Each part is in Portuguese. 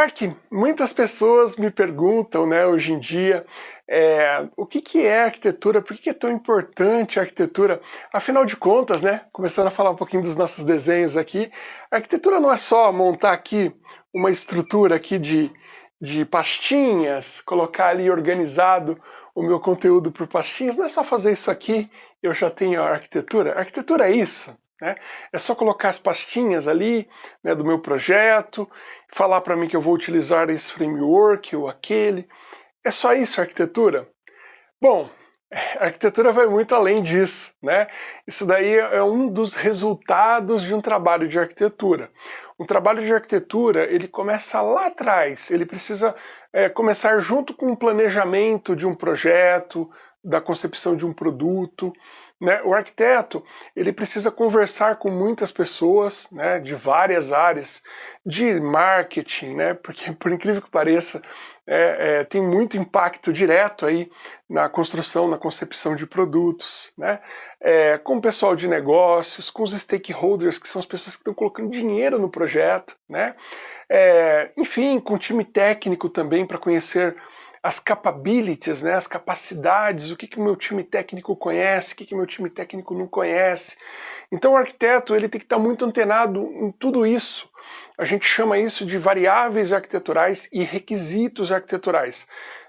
Ark, muitas pessoas me perguntam, né, hoje em dia, é, o que, que é arquitetura, por que, que é tão importante a arquitetura? Afinal de contas, né, começando a falar um pouquinho dos nossos desenhos aqui, a arquitetura não é só montar aqui uma estrutura aqui de, de pastinhas, colocar ali organizado o meu conteúdo por pastinhas, não é só fazer isso aqui eu já tenho a arquitetura. A arquitetura é isso, né? É só colocar as pastinhas ali né, do meu projeto, falar para mim que eu vou utilizar esse framework ou aquele. É só isso arquitetura? Bom, a arquitetura vai muito além disso, né? Isso daí é um dos resultados de um trabalho de arquitetura. Um trabalho de arquitetura, ele começa lá atrás, ele precisa é, começar junto com o planejamento de um projeto, da concepção de um produto, né? O arquiteto ele precisa conversar com muitas pessoas né, de várias áreas de marketing, né, porque por incrível que pareça é, é, tem muito impacto direto aí na construção, na concepção de produtos, né, é, com o pessoal de negócios, com os stakeholders, que são as pessoas que estão colocando dinheiro no projeto, né, é, enfim, com o time técnico também para conhecer as capabilities, né, as capacidades, o que, que o meu time técnico conhece, o que, que meu time técnico não conhece. Então o arquiteto ele tem que estar muito antenado em tudo isso. A gente chama isso de variáveis arquiteturais e requisitos arquiteturais.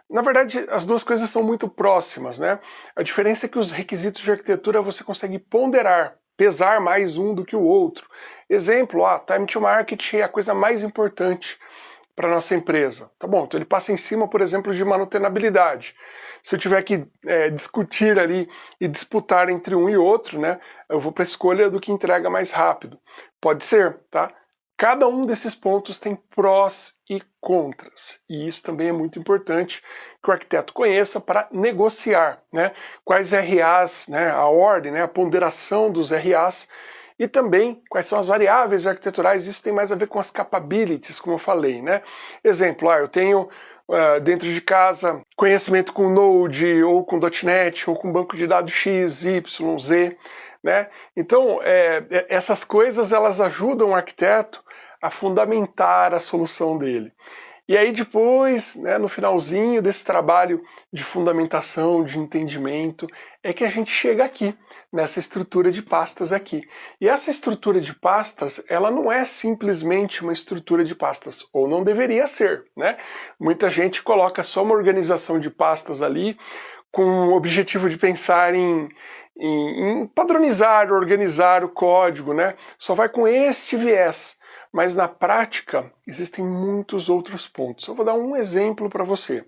Na verdade, as duas coisas são muito próximas, né? A diferença é que os requisitos de arquitetura você consegue ponderar, pesar mais um do que o outro. Exemplo, ah, time to market é a coisa mais importante para nossa empresa. Tá bom, então ele passa em cima, por exemplo, de manutenabilidade. Se eu tiver que é, discutir ali e disputar entre um e outro, né, eu vou para a escolha do que entrega mais rápido. Pode ser, tá? Cada um desses pontos tem prós e contras, e isso também é muito importante que o arquiteto conheça para negociar, né? Quais RAs, né, a ordem, né, a ponderação dos RAs e também quais são as variáveis arquiteturais, isso tem mais a ver com as capabilities, como eu falei, né? Exemplo, ah, eu tenho uh, dentro de casa conhecimento com Node, ou com .NET, ou com banco de dados X, Y, Z, né? Então, é, é, essas coisas elas ajudam o arquiteto a fundamentar a solução dele. E aí depois, né, no finalzinho desse trabalho de fundamentação, de entendimento, é que a gente chega aqui, nessa estrutura de pastas aqui. E essa estrutura de pastas, ela não é simplesmente uma estrutura de pastas, ou não deveria ser, né? Muita gente coloca só uma organização de pastas ali com o objetivo de pensar em, em, em padronizar, organizar o código, né? Só vai com este viés. Mas na prática, existem muitos outros pontos. Eu vou dar um exemplo para você.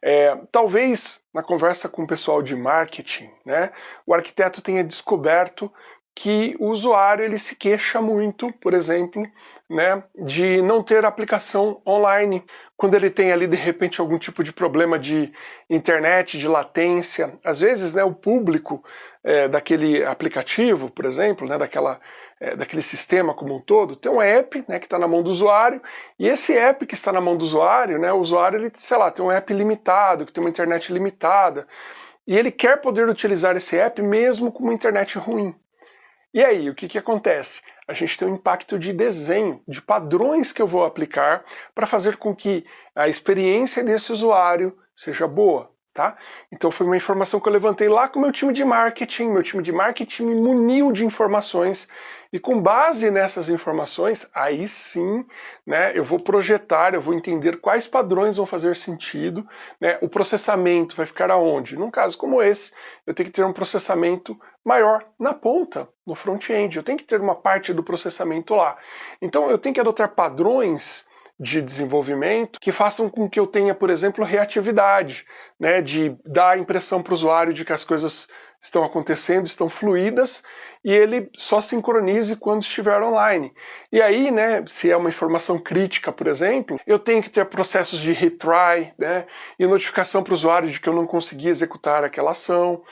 É, talvez na conversa com o pessoal de marketing, né, o arquiteto tenha descoberto que o usuário ele se queixa muito, por exemplo, né, de não ter aplicação online. Quando ele tem ali de repente algum tipo de problema de internet, de latência, às vezes né, o público é, daquele aplicativo, por exemplo, né, daquela, é, daquele sistema como um todo, tem um app né, que está na mão do usuário, e esse app que está na mão do usuário, né, o usuário, ele, sei lá, tem um app limitado, que tem uma internet limitada, e ele quer poder utilizar esse app mesmo com uma internet ruim. E aí, o que, que acontece? A gente tem um impacto de desenho, de padrões que eu vou aplicar para fazer com que a experiência desse usuário seja boa. Tá? Então foi uma informação que eu levantei lá com o meu time de marketing, meu time de marketing me muniu de informações e com base nessas informações, aí sim, né, eu vou projetar, eu vou entender quais padrões vão fazer sentido, né, o processamento vai ficar aonde? Num caso como esse, eu tenho que ter um processamento maior na ponta, no front-end, eu tenho que ter uma parte do processamento lá. Então eu tenho que adotar padrões de desenvolvimento que façam com que eu tenha, por exemplo, reatividade, né, de dar a impressão para o usuário de que as coisas estão acontecendo, estão fluídas, e ele só sincronize quando estiver online. E aí, né, se é uma informação crítica, por exemplo, eu tenho que ter processos de retry, né, e notificação para o usuário de que eu não consegui executar aquela ação.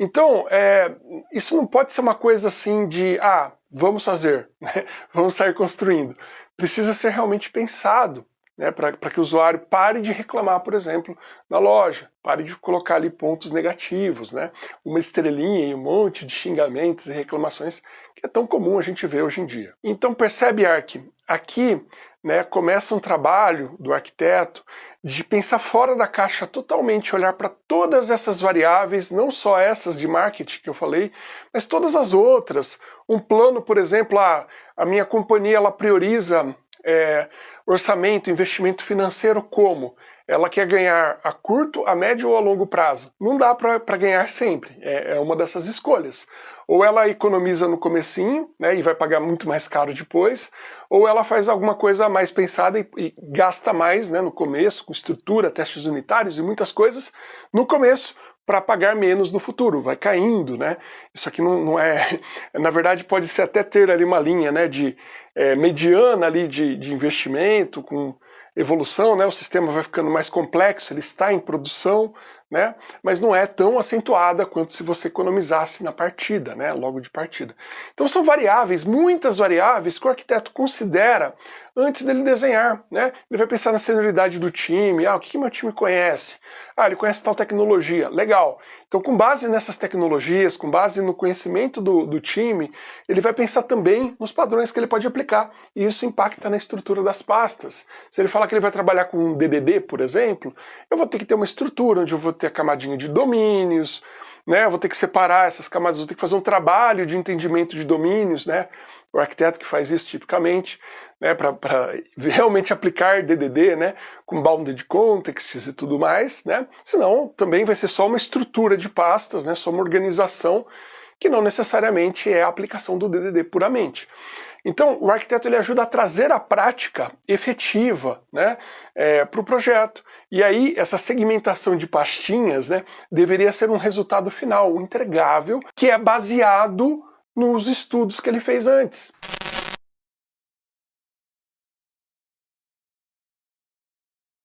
Então, é, isso não pode ser uma coisa assim de, ah, vamos fazer, né, vamos sair construindo precisa ser realmente pensado né, para que o usuário pare de reclamar, por exemplo, na loja, pare de colocar ali pontos negativos, né, uma estrelinha e um monte de xingamentos e reclamações que é tão comum a gente ver hoje em dia. Então percebe, Ark, aqui né, começa um trabalho do arquiteto de pensar fora da caixa totalmente, olhar para todas essas variáveis, não só essas de marketing que eu falei, mas todas as outras. Um plano, por exemplo, a, a minha companhia ela prioriza é, orçamento, investimento financeiro como? Ela quer ganhar a curto, a médio ou a longo prazo. Não dá para ganhar sempre, é, é, uma dessas escolhas. Ou ela economiza no comecinho, né, e vai pagar muito mais caro depois, ou ela faz alguma coisa mais pensada e, e gasta mais né, no começo, com estrutura, testes unitários e muitas coisas, no começo, para pagar menos no futuro, vai caindo, né? Isso aqui não, não, é... Na verdade pode ser até ter ali uma linha né, de é, mediana ali de, de investimento, com evolução, né, o sistema vai ficando mais complexo, ele está em produção, né, mas não é tão acentuada quanto se você economizasse na partida, né, logo de partida. Então são variáveis, muitas variáveis que o arquiteto considera antes dele desenhar, né? Ele vai pensar na senioridade do time, ah, o que, que meu time conhece? Ah, ele conhece tal tecnologia, legal. Então com base nessas tecnologias, com base no conhecimento do, do time, ele vai pensar também nos padrões que ele pode aplicar, e isso impacta na estrutura das pastas. Se ele falar que ele vai trabalhar com um DDD, por exemplo, eu vou ter que ter uma estrutura onde eu vou ter a camadinha de domínios, né? Vou ter que separar essas camadas, vou ter que fazer um trabalho de entendimento de domínios, né? O arquiteto que faz isso tipicamente, né, para realmente aplicar DDD, né, com bounded contexts e tudo mais, né? Senão também vai ser só uma estrutura de pastas, né, só uma organização que não necessariamente é a aplicação do DDD puramente. Então, o arquiteto ele ajuda a trazer a prática efetiva né, é, para o projeto. E aí, essa segmentação de pastinhas né, deveria ser um resultado final, um entregável, que é baseado nos estudos que ele fez antes.